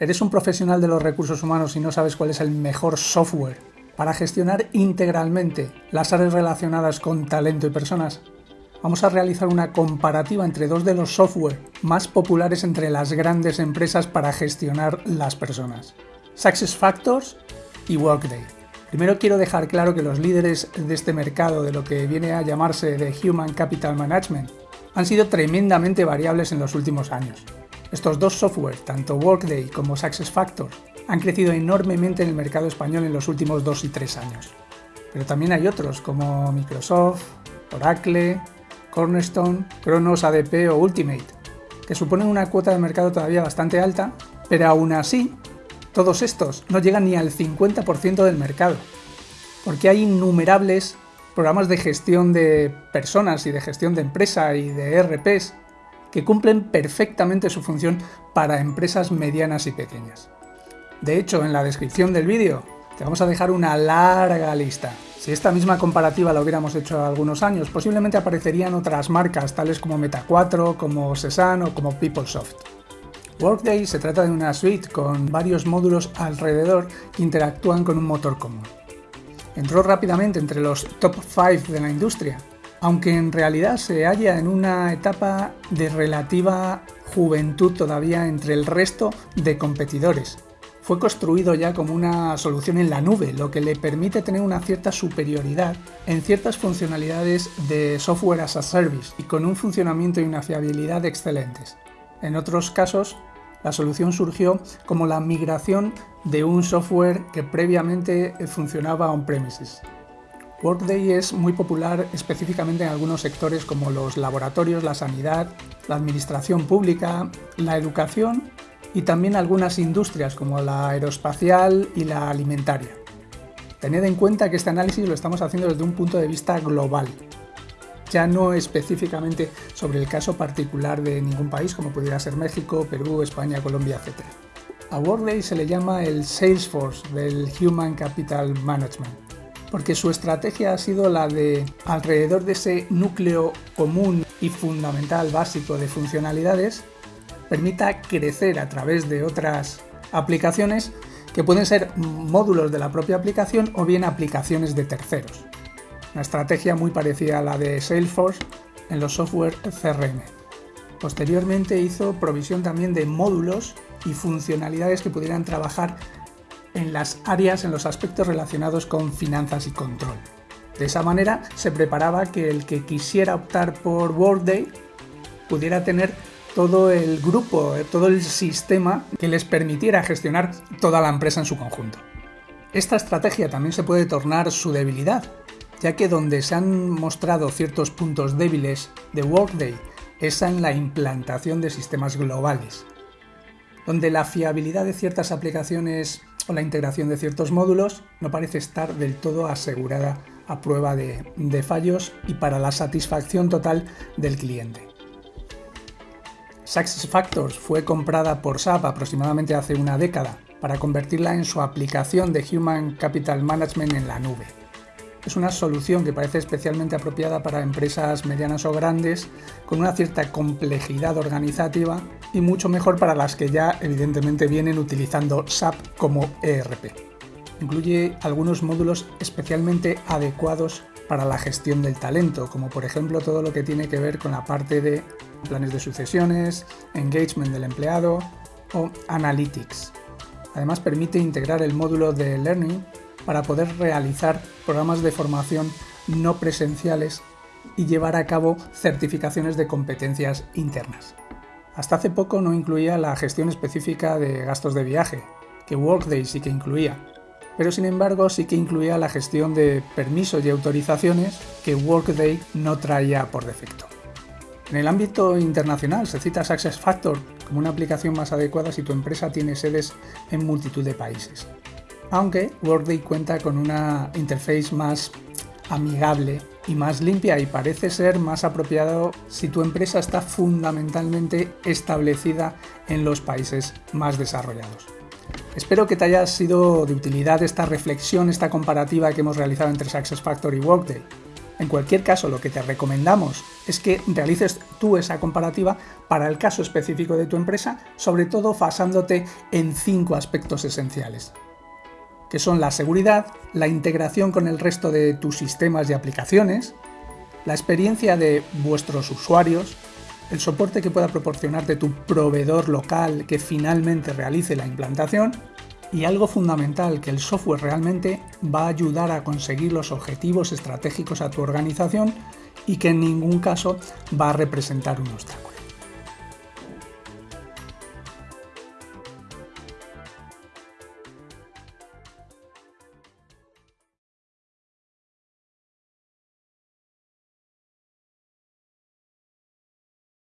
¿Eres un profesional de los recursos humanos y no sabes cuál es el mejor software para gestionar integralmente las áreas relacionadas con talento y personas? Vamos a realizar una comparativa entre dos de los software más populares entre las grandes empresas para gestionar las personas. SuccessFactors y Workday. Primero quiero dejar claro que los líderes de este mercado de lo que viene a llamarse de Human Capital Management han sido tremendamente variables en los últimos años. Estos dos software, tanto Workday como SuccessFactors, han crecido enormemente en el mercado español en los últimos dos y tres años. Pero también hay otros como Microsoft, Oracle, Cornerstone, Kronos ADP o Ultimate, que suponen una cuota de mercado todavía bastante alta, pero aún así, todos estos no llegan ni al 50% del mercado, porque hay innumerables programas de gestión de personas y de gestión de empresa y de ERPs que cumplen perfectamente su función para empresas medianas y pequeñas. De hecho, en la descripción del vídeo te vamos a dejar una larga lista. Si esta misma comparativa la hubiéramos hecho algunos años, posiblemente aparecerían otras marcas tales como Meta4, como Sesan o como PeopleSoft. Workday se trata de una suite con varios módulos alrededor que interactúan con un motor común. Entró rápidamente entre los top 5 de la industria aunque en realidad se halla en una etapa de relativa juventud todavía entre el resto de competidores. Fue construido ya como una solución en la nube, lo que le permite tener una cierta superioridad en ciertas funcionalidades de software as a service y con un funcionamiento y una fiabilidad excelentes. En otros casos, la solución surgió como la migración de un software que previamente funcionaba on-premises. Workday es muy popular específicamente en algunos sectores como los laboratorios, la sanidad, la administración pública, la educación y también algunas industrias como la aeroespacial y la alimentaria. Tened en cuenta que este análisis lo estamos haciendo desde un punto de vista global, ya no específicamente sobre el caso particular de ningún país como pudiera ser México, Perú, España, Colombia, etc. A Workday se le llama el Salesforce del Human Capital Management porque su estrategia ha sido la de, alrededor de ese núcleo común y fundamental básico de funcionalidades, permita crecer a través de otras aplicaciones que pueden ser módulos de la propia aplicación o bien aplicaciones de terceros. Una estrategia muy parecida a la de Salesforce en los software CRM. Posteriormente hizo provisión también de módulos y funcionalidades que pudieran trabajar en las áreas, en los aspectos relacionados con finanzas y control. De esa manera se preparaba que el que quisiera optar por Workday pudiera tener todo el grupo, eh, todo el sistema que les permitiera gestionar toda la empresa en su conjunto. Esta estrategia también se puede tornar su debilidad, ya que donde se han mostrado ciertos puntos débiles de Workday es en la implantación de sistemas globales, donde la fiabilidad de ciertas aplicaciones o la integración de ciertos módulos no parece estar del todo asegurada a prueba de, fallos y para la satisfacción total del cliente. SuccessFactors fue comprada por SAP aproximadamente hace una década para convertirla en su aplicación de Human Capital Management en la nube. Es una solución que parece especialmente apropiada para empresas medianas o grandes con una cierta complejidad organizativa y mucho mejor para las que ya evidentemente vienen utilizando SAP como ERP. Incluye algunos módulos especialmente adecuados para la gestión del talento, como por ejemplo todo lo que tiene que ver con la parte de planes de sucesiones, engagement del empleado o analytics. Además permite integrar el módulo de learning para poder realizar programas de formación no presenciales y llevar a cabo certificaciones de competencias internas. Hasta hace poco no incluía la gestión específica de gastos de viaje, que Workday sí que incluía, pero sin embargo sí que incluía la gestión de permisos y autorizaciones que Workday no traía por defecto. En el ámbito internacional se cita SuccessFactor como una aplicación más adecuada si tu empresa tiene sedes en multitud de países aunque Workday cuenta con una interface más amigable y más limpia y parece ser más apropiado si tu empresa está fundamentalmente establecida en los países más desarrollados. Espero que te haya sido de utilidad esta reflexión, esta comparativa que hemos realizado entre SuccessFactors y Workday. En cualquier caso, lo que te recomendamos es que realices tú esa comparativa para el caso específico de tu empresa, sobre todo basándote en cinco aspectos esenciales, que son la seguridad, la integración con el resto de tus sistemas y aplicaciones, la experiencia de vuestros usuarios, el soporte que pueda proporcionarte tu proveedor local que finalmente realice la implantación y algo fundamental, que el software realmente va a ayudar a conseguir los objetivos estratégicos a tu organización y que en ningún caso va a representar un obstáculo.